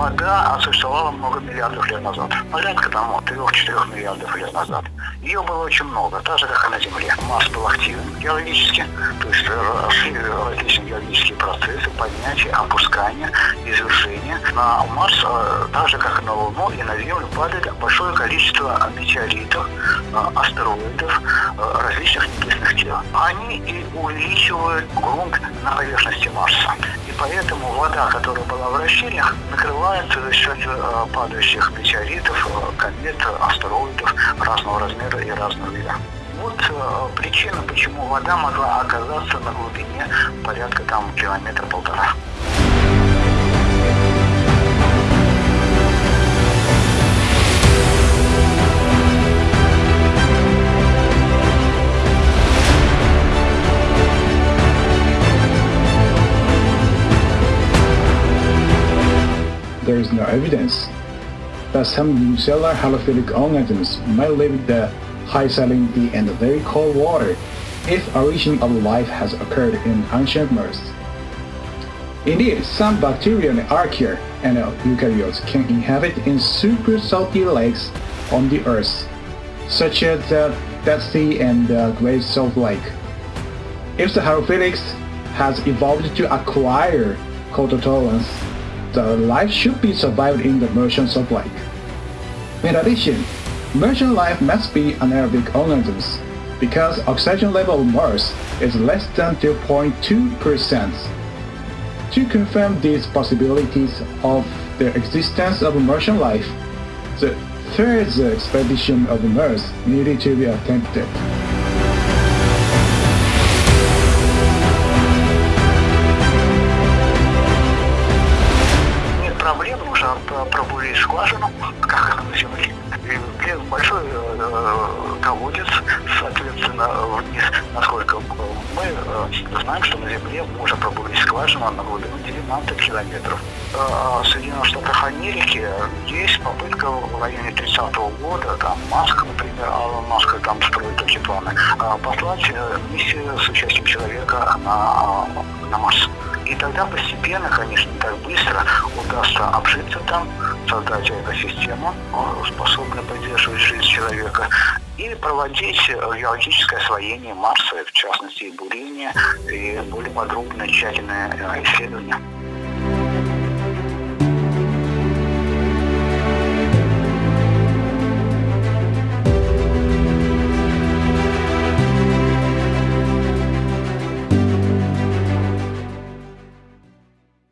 вода существовала много миллиардов лет назад. Порядка там 3-4 миллиардов лет назад. Ее было очень много, так же, как и на Земле. Марс был активен геологически, то есть э, различные геологические процессы, поднятие, опускание, извержение. На Марс, э, так же, как и на Луну и на Землю, падает большое количество метеоритов, э, астероидов, различных небесных тел. Они и увеличивают грунт на поверхности Марса. Поэтому вода, которая была в расщельях, накрывается за счет падающих метеоритов, комет, астероидов разного размера и разного вида. Вот э, причина, почему вода могла оказаться на глубине порядка там километра-полтора. There is no evidence that some unicellular halophilic organisms might live the high salinity and very cold water if origin of life has occurred in ancient Mars. Indeed, some bacteria and archaea and eukaryotes can inhabit in super salty lakes on the Earth, such as the Dead Sea and the Great Salt Lake. If the halophilics has evolved to acquire cold tolerance, the uh, life should be survived in the Martian sublake. In addition, Martian life must be anaerobic organisms because oxygen level of Mars is less than 2.2%. To confirm these possibilities of the existence of Martian life, the third expedition of Mars needed to be attempted. Пробурили скважину, как на Земле, и большой э, колодец, соответственно, вниз, насколько мы э, знаем, что на Земле можно пробурить скважину на глубину 19 километров. Э, в Соединенных Штатах Америки есть попытка в районе 30-го года, там Маск, например, Алан Маск там строит такие планы, послать миссию с участием человека на, на Марс. И тогда постепенно, конечно, не так быстро удастся обжиться там, создать экосистему, способную поддерживать жизнь человека, и проводить геологическое освоение Марса, в частности, и бурение, и более подробное, тщательное исследование.